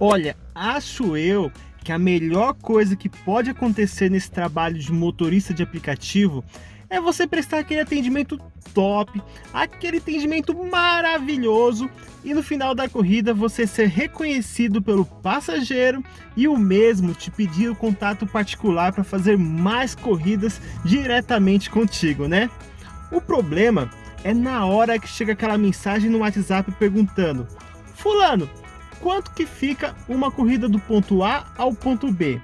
Olha, acho eu que a melhor coisa que pode acontecer nesse trabalho de motorista de aplicativo é você prestar aquele atendimento top, aquele atendimento maravilhoso e no final da corrida você ser reconhecido pelo passageiro e o mesmo te pedir o contato particular para fazer mais corridas diretamente contigo, né? O problema é na hora que chega aquela mensagem no WhatsApp perguntando Fulano, quanto que fica uma corrida do ponto A ao ponto B?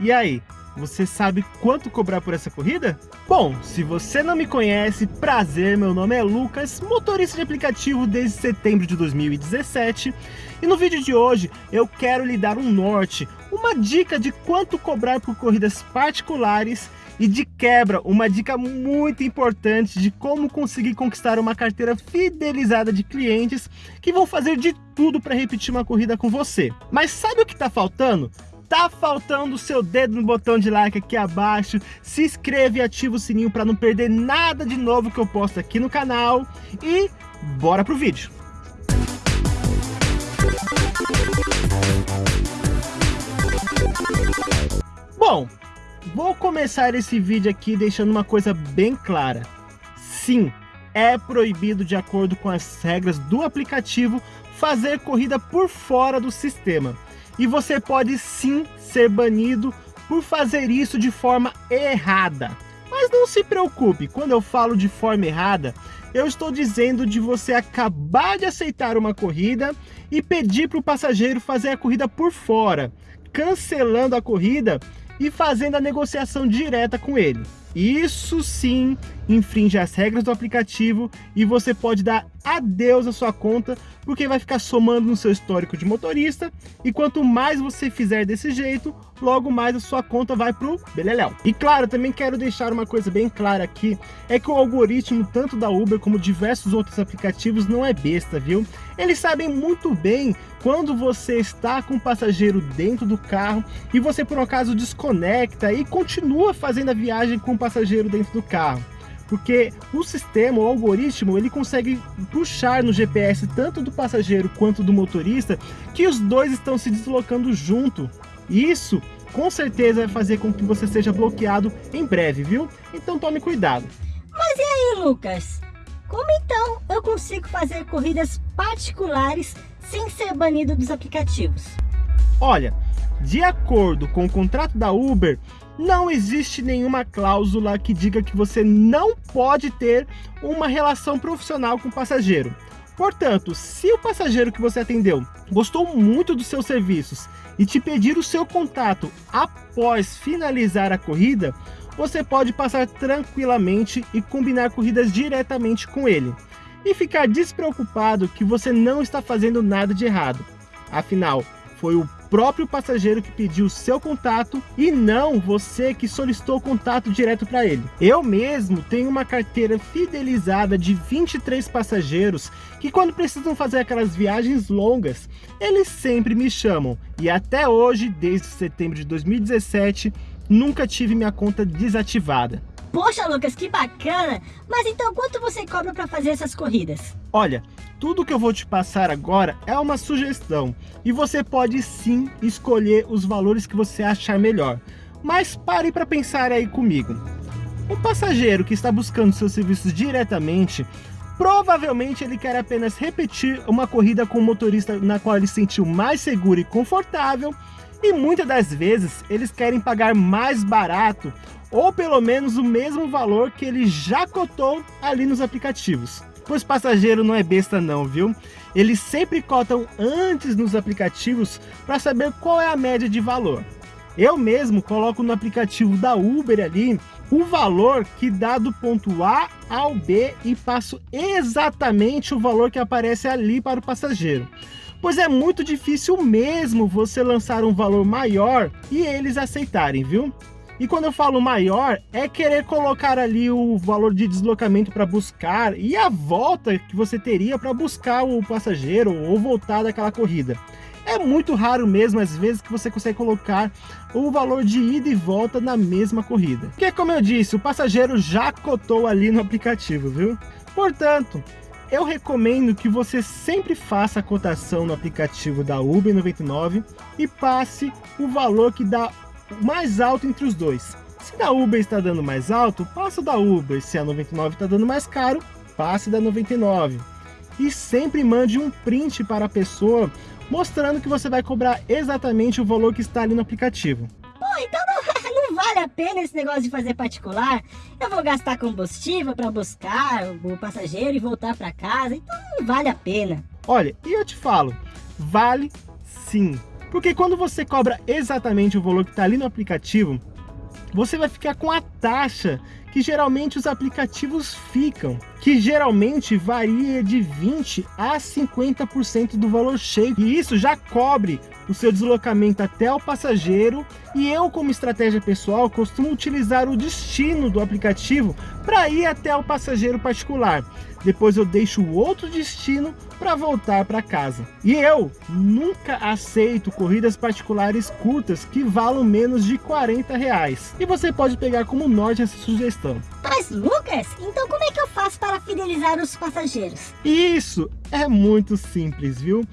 E aí, você sabe quanto cobrar por essa corrida? Bom, se você não me conhece, prazer, meu nome é Lucas, motorista de aplicativo desde setembro de 2017 e no vídeo de hoje eu quero lhe dar um norte, uma dica de quanto cobrar por corridas particulares e de quebra, uma dica muito importante de como conseguir conquistar uma carteira fidelizada de clientes que vão fazer de tudo para repetir uma corrida com você. Mas sabe o que está faltando? Tá faltando o seu dedo no botão de like aqui abaixo, se inscreve e ativa o sininho para não perder nada de novo que eu posto aqui no canal e bora pro vídeo. Bom, vou começar esse vídeo aqui deixando uma coisa bem clara. Sim, é proibido de acordo com as regras do aplicativo fazer corrida por fora do sistema e você pode sim ser banido por fazer isso de forma errada. Mas não se preocupe, quando eu falo de forma errada, eu estou dizendo de você acabar de aceitar uma corrida e pedir para o passageiro fazer a corrida por fora, cancelando a corrida e fazendo a negociação direta com ele. Isso sim infringe as regras do aplicativo e você pode dar adeus à sua conta, porque vai ficar somando no seu histórico de motorista e quanto mais você fizer desse jeito, logo mais a sua conta vai pro beleléu. E claro, também quero deixar uma coisa bem clara aqui, é que o algoritmo tanto da Uber como diversos outros aplicativos não é besta, viu? Eles sabem muito bem quando você está com o passageiro dentro do carro e você por um acaso desconecta e continua fazendo a viagem com passageiro dentro do carro porque o sistema, o algoritmo, ele consegue puxar no GPS tanto do passageiro quanto do motorista que os dois estão se deslocando junto. Isso com certeza vai fazer com que você seja bloqueado em breve, viu? Então tome cuidado. Mas e aí, Lucas? Como então eu consigo fazer corridas particulares sem ser banido dos aplicativos? Olha, de acordo com o contrato da Uber, não existe nenhuma cláusula que diga que você não pode ter uma relação profissional com o passageiro. Portanto, se o passageiro que você atendeu gostou muito dos seus serviços e te pedir o seu contato após finalizar a corrida, você pode passar tranquilamente e combinar corridas diretamente com ele. E ficar despreocupado que você não está fazendo nada de errado. Afinal, foi o próprio passageiro que pediu o seu contato e não você que solicitou contato direto para ele. Eu mesmo tenho uma carteira fidelizada de 23 passageiros que quando precisam fazer aquelas viagens longas, eles sempre me chamam. E até hoje, desde setembro de 2017, nunca tive minha conta desativada. Poxa, Lucas, que bacana! Mas então quanto você cobra para fazer essas corridas? Olha, tudo que eu vou te passar agora é uma sugestão e você pode sim escolher os valores que você achar melhor. Mas pare para pensar aí comigo. Um passageiro que está buscando seus serviços diretamente, provavelmente ele quer apenas repetir uma corrida com o motorista na qual ele se sentiu mais seguro e confortável e muitas das vezes eles querem pagar mais barato ou pelo menos o mesmo valor que ele já cotou ali nos aplicativos. Pois passageiro não é besta não, viu? Eles sempre cotam antes nos aplicativos para saber qual é a média de valor. Eu mesmo coloco no aplicativo da Uber ali o valor que dá do ponto A ao B e passo exatamente o valor que aparece ali para o passageiro. Pois é muito difícil mesmo você lançar um valor maior e eles aceitarem, viu? E quando eu falo maior, é querer colocar ali o valor de deslocamento para buscar e a volta que você teria para buscar o passageiro ou voltar daquela corrida. É muito raro mesmo, às vezes, que você consegue colocar o valor de ida e volta na mesma corrida. Porque, como eu disse, o passageiro já cotou ali no aplicativo, viu? Portanto, eu recomendo que você sempre faça a cotação no aplicativo da Uber 99 e passe o valor que dá mais alto entre os dois. Se da Uber está dando mais alto, passa da Uber. Se a 99 está dando mais caro, passe da 99. E sempre mande um print para a pessoa mostrando que você vai cobrar exatamente o valor que está ali no aplicativo. Pô, então não, não vale a pena esse negócio de fazer particular? Eu vou gastar combustível para buscar o passageiro e voltar para casa, então não vale a pena. Olha, e eu te falo, vale sim. Porque quando você cobra exatamente o valor que está ali no aplicativo, você vai ficar com a taxa que geralmente os aplicativos ficam, que geralmente varia de 20 a 50% do valor cheio. E isso já cobre o seu deslocamento até o passageiro e eu, como estratégia pessoal, costumo utilizar o destino do aplicativo para ir até o passageiro particular. Depois eu deixo o outro destino para voltar para casa. E eu nunca aceito corridas particulares curtas que valam menos de 40 reais. E você pode pegar como norte essa sugestão. Mas Lucas, então como é que eu faço para fidelizar os passageiros? Isso é muito simples, viu?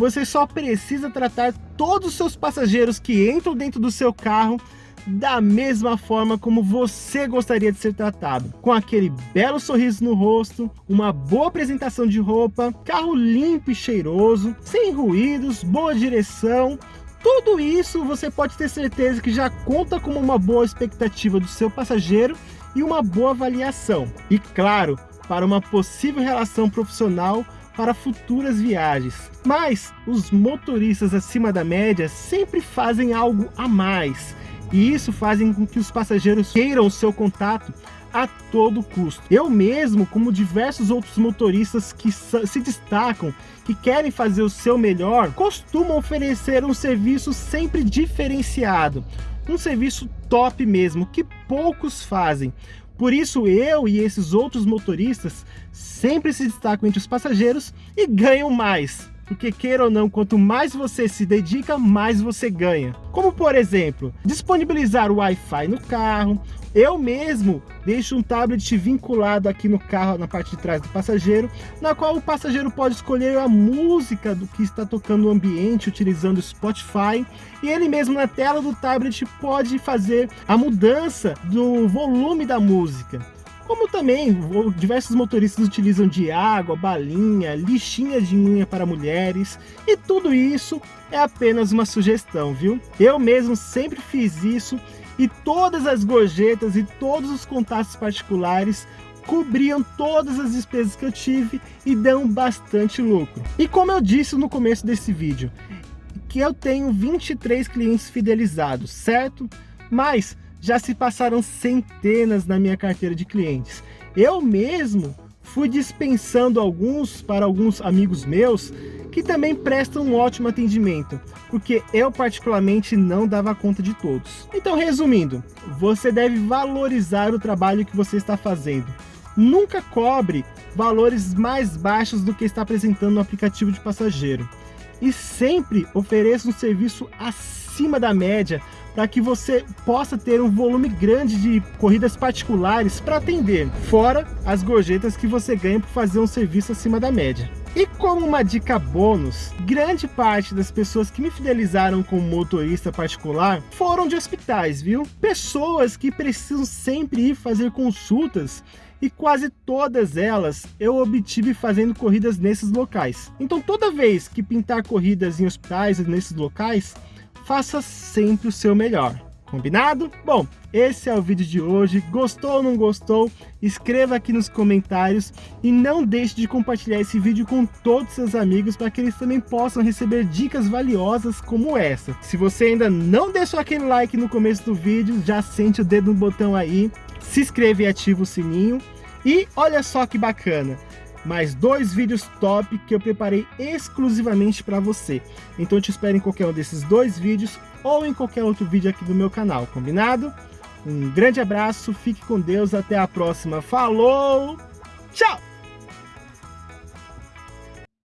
você só precisa tratar todos os seus passageiros que entram dentro do seu carro da mesma forma como você gostaria de ser tratado, com aquele belo sorriso no rosto, uma boa apresentação de roupa, carro limpo e cheiroso, sem ruídos, boa direção, tudo isso você pode ter certeza que já conta como uma boa expectativa do seu passageiro e uma boa avaliação. E claro, para uma possível relação profissional para futuras viagens. Mas os motoristas acima da média sempre fazem algo a mais. E isso faz com que os passageiros queiram o seu contato a todo custo. Eu mesmo, como diversos outros motoristas que se destacam, que querem fazer o seu melhor, costumo oferecer um serviço sempre diferenciado. Um serviço top mesmo, que poucos fazem. Por isso eu e esses outros motoristas sempre se destacam entre os passageiros e ganham mais. Porque queira ou não, quanto mais você se dedica, mais você ganha. Como por exemplo, disponibilizar o Wi-Fi no carro, eu mesmo deixo um tablet vinculado aqui no carro, na parte de trás do passageiro, na qual o passageiro pode escolher a música do que está tocando no ambiente, utilizando o Spotify, e ele mesmo na tela do tablet pode fazer a mudança do volume da música. Como também diversos motoristas utilizam de água, balinha, lixinha de unha para mulheres, e tudo isso é apenas uma sugestão, viu? Eu mesmo sempre fiz isso e todas as gorjetas e todos os contatos particulares cobriam todas as despesas que eu tive e dão bastante lucro. E como eu disse no começo desse vídeo, que eu tenho 23 clientes fidelizados, certo? Mas já se passaram centenas na minha carteira de clientes. Eu mesmo fui dispensando alguns para alguns amigos meus que também prestam um ótimo atendimento, porque eu particularmente não dava conta de todos. Então resumindo, você deve valorizar o trabalho que você está fazendo. Nunca cobre valores mais baixos do que está apresentando no aplicativo de passageiro. E sempre ofereça um serviço acima da média para que você possa ter um volume grande de corridas particulares para atender, fora as gorjetas que você ganha por fazer um serviço acima da média. E como uma dica bônus, grande parte das pessoas que me fidelizaram como motorista particular foram de hospitais, viu? Pessoas que precisam sempre ir fazer consultas e quase todas elas eu obtive fazendo corridas nesses locais. Então toda vez que pintar corridas em hospitais nesses locais, faça sempre o seu melhor. Combinado? Bom, esse é o vídeo de hoje. Gostou ou não gostou? Escreva aqui nos comentários e não deixe de compartilhar esse vídeo com todos os seus amigos para que eles também possam receber dicas valiosas como essa. Se você ainda não deixou aquele like no começo do vídeo, já sente o dedo no botão aí, se inscreve e ativa o sininho. E olha só que bacana, mais dois vídeos top que eu preparei exclusivamente para você. Então eu te espero em qualquer um desses dois vídeos ou em qualquer outro vídeo aqui do meu canal, combinado? Um grande abraço, fique com Deus, até a próxima, falou, tchau!